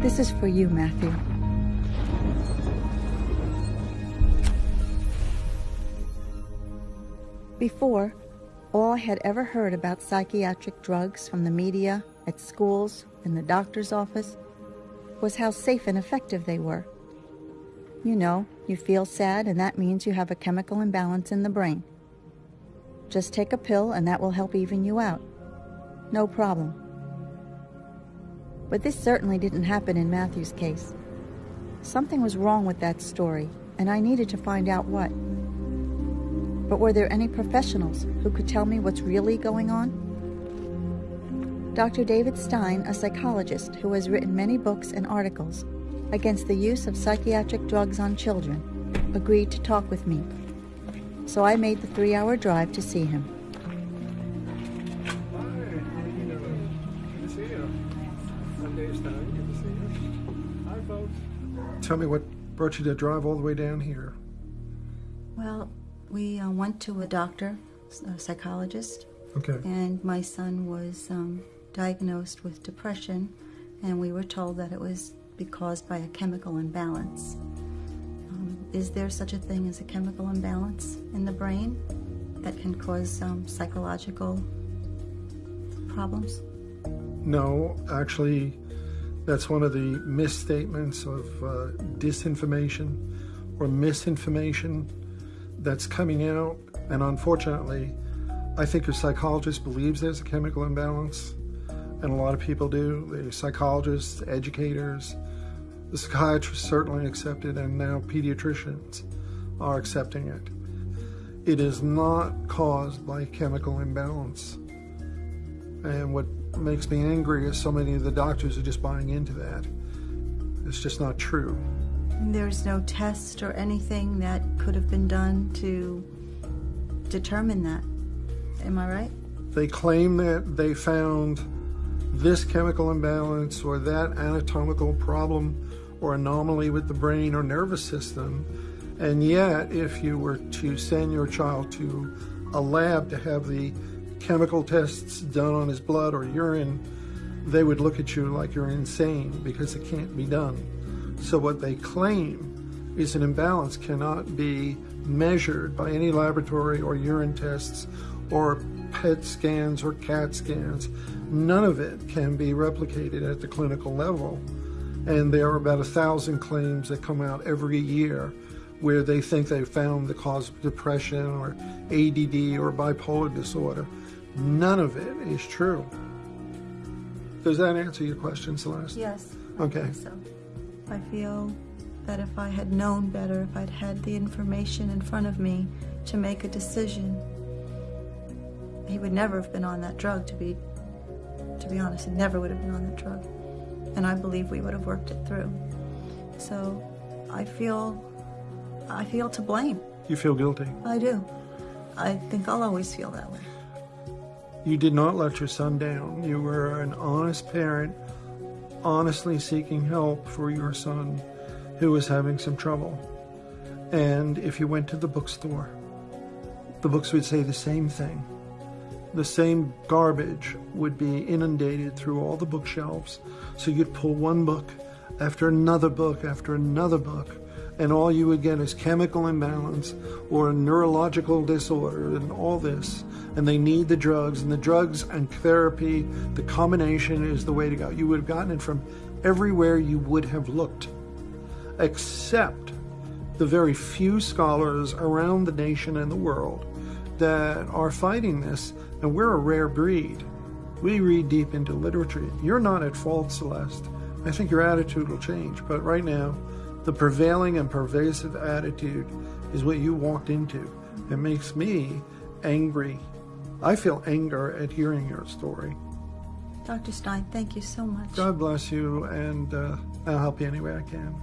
This is for you, Matthew. Before, all I had ever heard about psychiatric drugs from the media, at schools, in the doctor's office, was how safe and effective they were. You know, you feel sad, and that means you have a chemical imbalance in the brain. Just take a pill, and that will help even you out. No problem. But this certainly didn't happen in Matthew's case. Something was wrong with that story, and I needed to find out what. But were there any professionals who could tell me what's really going on? Dr. David Stein, a psychologist who has written many books and articles against the use of psychiatric drugs on children, agreed to talk with me. So I made the three hour drive to see him. Tell me what brought you to drive all the way down here. Well, we uh, went to a doctor, a psychologist, Okay. and my son was um, diagnosed with depression, and we were told that it was caused by a chemical imbalance. Um, is there such a thing as a chemical imbalance in the brain that can cause um, psychological problems? No, actually, that's one of the misstatements of uh, disinformation or misinformation that's coming out. And unfortunately, I think a psychologist believes there's a chemical imbalance, and a lot of people do. The psychologists, educators, the psychiatrists certainly accept it, and now pediatricians are accepting it. It is not caused by chemical imbalance. And what makes me angry is so many of the doctors are just buying into that. It's just not true. There's no test or anything that could have been done to determine that. Am I right? They claim that they found this chemical imbalance or that anatomical problem or anomaly with the brain or nervous system. And yet, if you were to send your child to a lab to have the chemical tests done on his blood or urine, they would look at you like you're insane because it can't be done. So, what they claim is an imbalance cannot be measured by any laboratory or urine tests or PET scans or CAT scans. None of it can be replicated at the clinical level. And there are about a thousand claims that come out every year where they think they found the cause of depression or ADD or bipolar disorder. None of it is true. Does that answer your question, Celeste? Yes. I Okay. so. I feel that if I had known better, if I'd had the information in front of me to make a decision, he would never have been on that drug to be to be honest, he never would have been on that drug. And I believe we would have worked it through. So I feel I feel to blame. You feel guilty. I do. I think I'll always feel that way. You did not let your son down. You were an honest parent, honestly seeking help for your son who was having some trouble. And if you went to the bookstore, the books would say the same thing. The same garbage would be inundated through all the bookshelves. So you'd pull one book after another book after another book, and all you would get is chemical imbalance or a neurological disorder and all this. And they need the drugs, and the drugs and therapy, the combination is the way to go. You would have gotten it from everywhere you would have looked, except the very few scholars around the nation and the world that are fighting this, and we're a rare breed. We read deep into literature. You're not at fault, Celeste. I think your attitude will change, but right now, the prevailing and pervasive attitude is what you walked into. It makes me angry. I feel anger at hearing your story. Dr. Stein, thank you so much. God bless you, and uh, I'll help you any way I can.